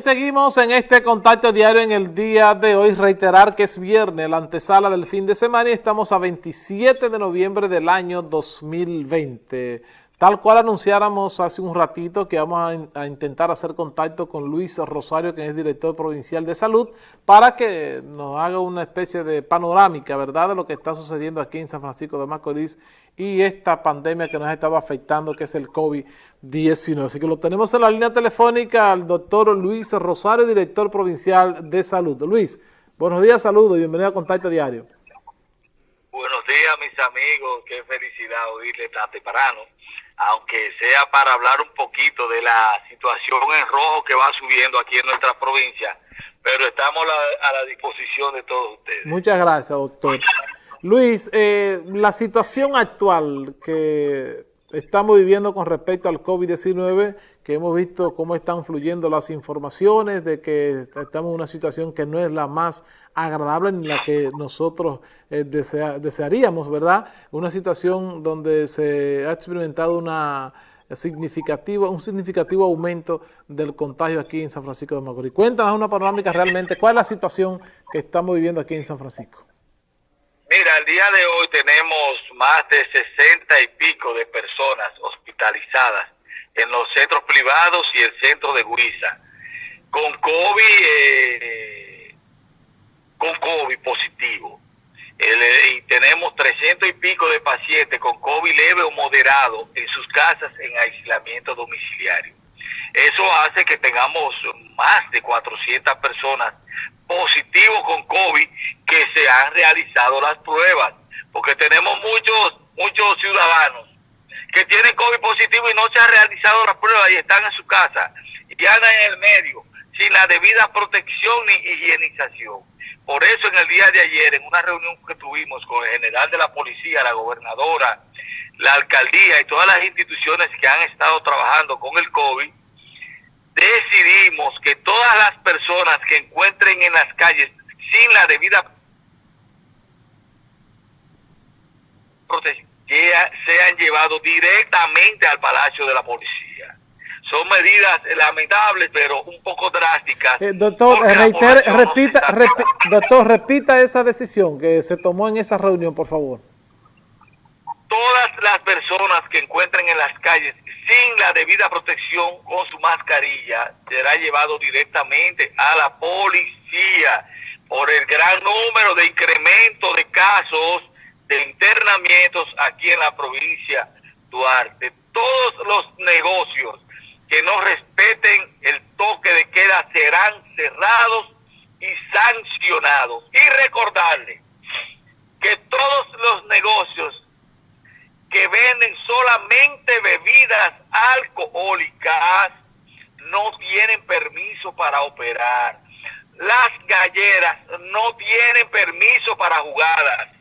Seguimos en este contacto diario en el día de hoy. Reiterar que es viernes, la antesala del fin de semana y estamos a 27 de noviembre del año 2020. Tal cual anunciáramos hace un ratito que vamos a, intentar hacer contacto con Luis Rosario, que es director provincial de salud, para que nos haga una especie de panorámica, ¿verdad?, de lo que está sucediendo aquí en San Francisco de Macorís y esta pandemia que nos ha estado afectando, que es el COVID-19. Así que lo tenemos en la línea telefónica al doctor Luis Rosario, director provincial de salud. Luis, buenos días, saludos y bienvenido a Contacto Diario. Buenos días, mis amigos. Qué felicidad oírle tan temprano aunque sea para hablar un poquito de la situación en rojo que va subiendo aquí en nuestra provincia, pero estamos a la disposición de todos ustedes. Muchas gracias, doctor. Luis, eh, la situación actual que estamos viviendo con respecto al COVID-19, que hemos visto cómo están fluyendo las informaciones de que estamos en una situación que no es la más agradable ni la que nosotros eh, desearíamos, ¿verdad? Una situación donde se ha experimentado una significativa, un significativo aumento del contagio aquí en San Francisco de Macorís. Cuéntanos una panorámica realmente, ¿cuál es la situación que estamos viviendo aquí en San Francisco? Mira, el día de hoy tenemos más de 60 y pico de personas hospitalizadas en los centros privados y el centro de Guisa. Con COVID, eh, con COVID positivo. Eh, y tenemos 300 y pico de pacientes con COVID leve o moderado en sus casas en aislamiento domiciliario. Eso hace que tengamos más de 400 personas positivos con COVID que se han realizado las pruebas, porque tenemos muchos, muchos ciudadanos que tienen COVID positivo y no se han realizado las pruebas y están en su casa y andan en el medio sin la debida protección ni higienización. Por eso en el día de ayer, en una reunión que tuvimos con el general de la policía, la gobernadora, la alcaldía y todas las instituciones que han estado trabajando con el COVID, decidimos que todas las personas que encuentren en las calles sin la debida protección sean llevados directamente al Palacio de la Policía. Son medidas lamentables, pero un poco Eh, doctor, repita, doctor, repita esa decisión que se tomó en esa reunión, por favor. Todas las personas que encuentren en las calles sin la debida protección con su mascarilla será llevado directamente a la policía por el gran número de incremento de casos de internamientos aquí en la provincia Duarte. Todos los negocios que no respeten el toque de queda serán cerrados y sancionados. Y recordarle que todos los negocios que venden solamente bebidas alcohólicas no tienen permiso para operar. Las galleras no tienen permiso para jugadas.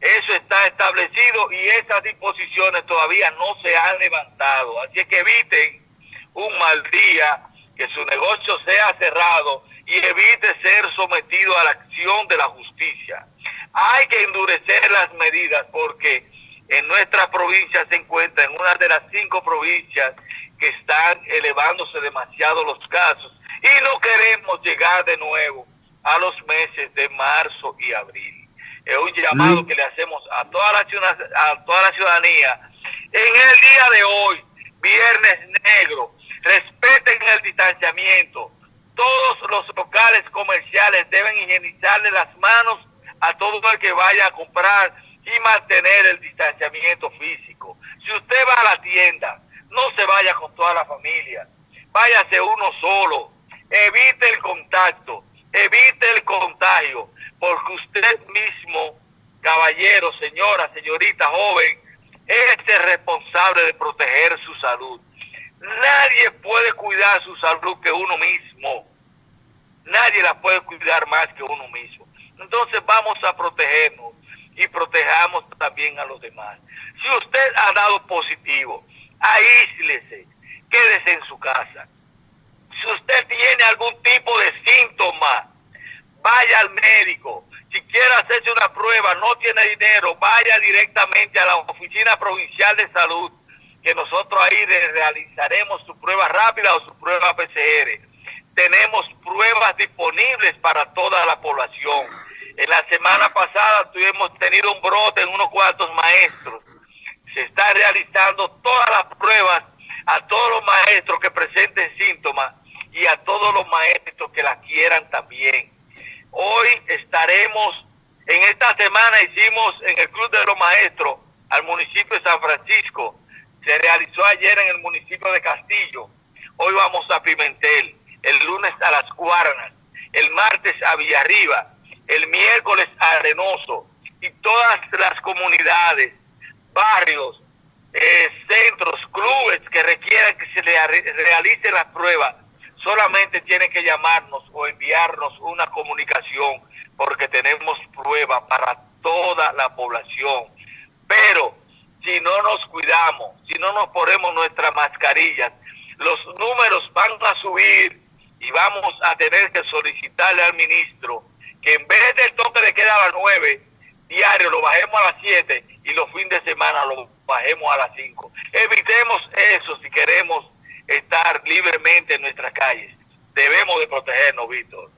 Eso está establecido y esas disposiciones todavía no se han levantado. Así que eviten un mal día, que su negocio sea cerrado y evite ser sometido a la acción de la justicia. Hay que endurecer las medidas porque en nuestra provincia se encuentra en una de las cinco provincias que están elevándose demasiado los casos y no queremos llegar de nuevo a los meses de marzo y abril. Es un llamado que le hacemos a toda la, a toda la ciudadanía. En el día de hoy, viernes negro, respeten el distanciamiento. Todos los locales comerciales deben higienizarle las manos a todo el que vaya a comprar y mantener el distanciamiento físico. Si usted va a la tienda, no se vaya con toda la familia, váyase uno solo, evite el contacto, evite el contagio, porque usted mismo, caballero, señora, señorita, joven, es el responsable de proteger su salud. Nadie puede cuidar su salud que uno mismo. Nadie la puede cuidar más que uno mismo. Entonces vamos a protegernos y protejamos también a los demás. Si usted ha dado positivo, aíslese, quédese en su casa. Si usted tiene algún tipo de síntoma, vaya al médico. Si quiere hacerse una prueba, no tiene dinero, vaya directamente a la Oficina Provincial de Salud, que nosotros ahí realizaremos su prueba rápida o su prueba PCR. tenemos pruebas disponibles para toda la población. En la semana pasada tuvimos tenido un brote en unos cuantos maestros. Se está realizando todas las pruebas a todos los maestros que presenten síntomas y a todos los maestros que la quieran también. Hoy estaremos, en esta semana hicimos en el Club de los Maestros al municipio de San Francisco, se realizó ayer en el municipio de Castillo, hoy vamos a Pimentel, el lunes a Las Guaranas, el martes a Villarriba, el miércoles a Arenoso y todas las comunidades, barrios, eh, centros, clubes que requieran que se le realice la prueba, solamente tienen que llamarnos o enviarnos una comunicación porque tenemos prueba para toda la población. Pero si no nos cuidamos, si no nos ponemos nuestras mascarillas, los números van a subir y vamos a tener que solicitarle al ministro que en vez del toque de queda a las 9 diario lo bajemos a las 7 y los fines de semana lo bajemos a las 5. Evitemos eso si queremos en nuestras calles. Debemos de protegernos, Víctor.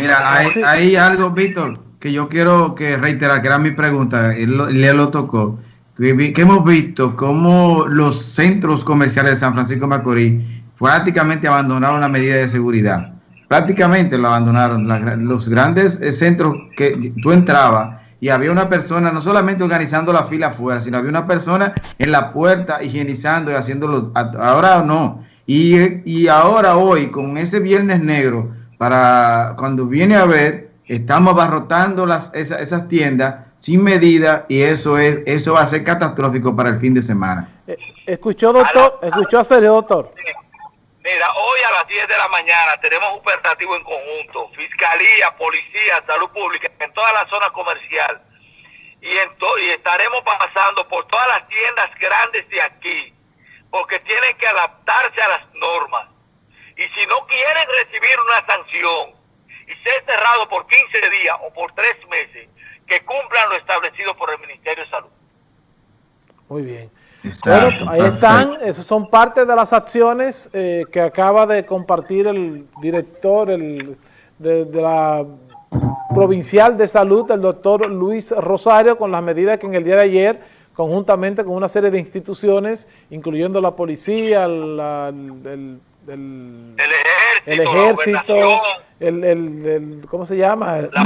mira, hay, hay, algo, Víctor, que yo quiero que reiterar, que era mi pregunta, él, él lo tocó que hemos visto cómo los centros comerciales de San Francisco de Macorís prácticamente abandonaron la medida de seguridad. Prácticamente lo abandonaron. los grandes eh, centros que tú entrabas y había una persona no solamente organizando la fila afuera, sino había una persona en la puerta higienizando y haciéndolo. Ahora no. Y, y ahora hoy, con ese viernes negro, para cuando viene a ver, estamos abarrotando las, esas tiendas sin medida y eso es eso va a ser catastrófico para el fin de semana. Eh, ¿Escuchó, doctor? ¿Escuchó a serio, doctor? Mira, hoy a las 10 de la mañana tenemos un operativo en conjunto, Fiscalía, Policía, Salud Pública, en toda la zona comercial. Y, en y estaremos pasando por todas las tiendas grandes de aquí, porque tienen que adaptarse a las normas. Y si no quieren recibir una sanción y ser cerrado por 15 días o por 3 meses, que cumplan lo establecido por el Ministerio de Salud. Muy bien. bueno, ahí están, esas son parte de las acciones eh, que acaba de compartir el director el, de, la provincial de salud, el doctor Luis Rosario, con las medidas que en el día de ayer, conjuntamente con una serie de instituciones, incluyendo la policía, el, el ejército, el, el, ¿cómo se llama? La,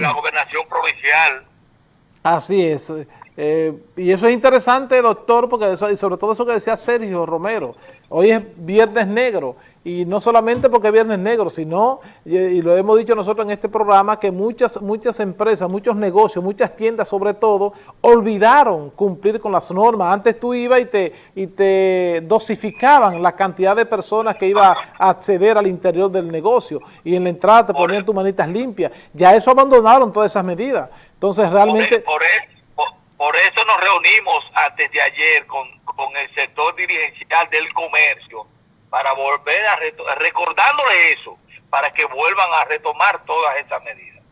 la, gobernación provincial. Así es. Eh, y eso es interesante, doctor, porque eso, y sobre todo eso que decía Sergio Romero, hoy es Viernes Negro, y no solamente porque es Viernes Negro, sino, y, lo hemos dicho nosotros en este programa, que muchas, muchas empresas, muchos negocios, muchas tiendas sobre todo, olvidaron cumplir con las normas. Antes tú ibas y te, y te dosificaban la cantidad de personas que iba a acceder al interior del negocio, y en la entrada te ponían tus manitas limpias. Ya eso abandonaron todas esas medidas. Entonces realmente... Por, por eso nos reunimos antes de ayer con, con el sector dirigencial del comercio, para volver a, recordándole eso, para que vuelvan a retomar todas esas medidas.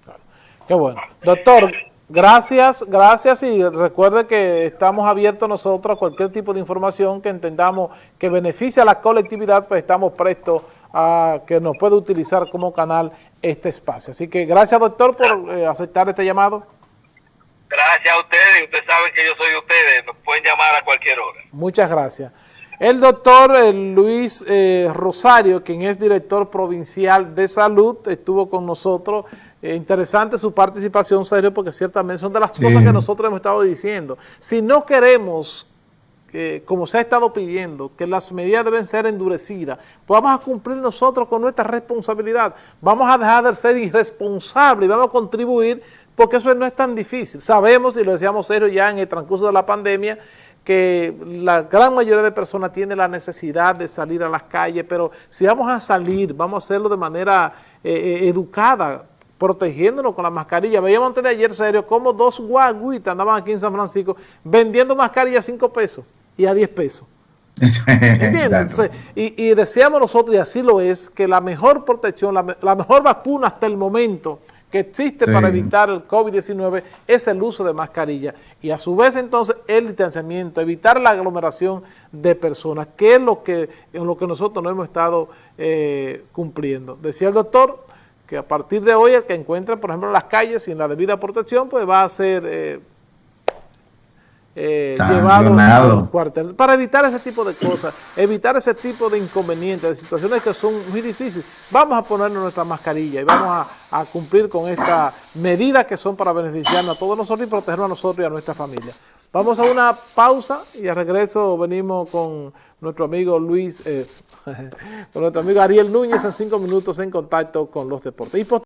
Qué bueno. Doctor, gracias, gracias y recuerde que estamos abiertos nosotros a cualquier tipo de información que entendamos que beneficie a la colectividad, pues estamos prestos a que nos pueda utilizar como canal este espacio. Así que gracias, doctor, por eh, aceptar este llamado. Gracias a ustedes, ustedes saben que yo soy de ustedes, nos pueden llamar a cualquier hora. Muchas gracias. El doctor eh, Luis eh, Rosario, quien es director provincial de salud, estuvo con nosotros. Eh, interesante su participación, Sergio, porque ciertamente son de las cosas que nosotros hemos estado diciendo. Si no queremos, como se ha estado pidiendo, que las medidas deben ser endurecidas, pues vamos a cumplir nosotros con nuestra responsabilidad. Vamos a dejar de ser irresponsables y vamos a contribuir, porque eso no es tan difícil. Sabemos, y lo decíamos Sergio ya en el transcurso de la pandemia, que la gran mayoría de personas tiene la necesidad de salir a las calles, pero si vamos a salir, vamos a hacerlo de manera eh, eh, educada, protegiéndonos con la mascarilla. Veíamos antes de ayer, serio, como dos guaguitas andaban aquí en San Francisco vendiendo mascarillas a 5 pesos y a 10 pesos. ¿Entiendes? y, y, decíamos nosotros, y así lo es, que la mejor protección, la, la mejor vacuna hasta el momento que existe para evitar el COVID-19 es el uso de mascarilla y a su vez entonces el distanciamiento, evitar la aglomeración de personas, que es lo que, en lo que nosotros no hemos estado eh, cumpliendo. Decía el doctor que a partir de hoy el que encuentre, por ejemplo, las calles sin la debida protección, pues va a ser... Eh, eh, llevado al cuartel, para evitar ese tipo de cosas, evitar ese tipo de inconvenientes, de situaciones que son muy difíciles. Vamos a ponernos nuestra mascarilla y vamos a, cumplir con estas medidas que son para beneficiarnos a todos nosotros y protegernos a nosotros y a nuestra familia. Vamos a una pausa y al regreso venimos con nuestro amigo Luis, eh, con nuestro amigo Ariel Núñez en cinco minutos en contacto con los deportes.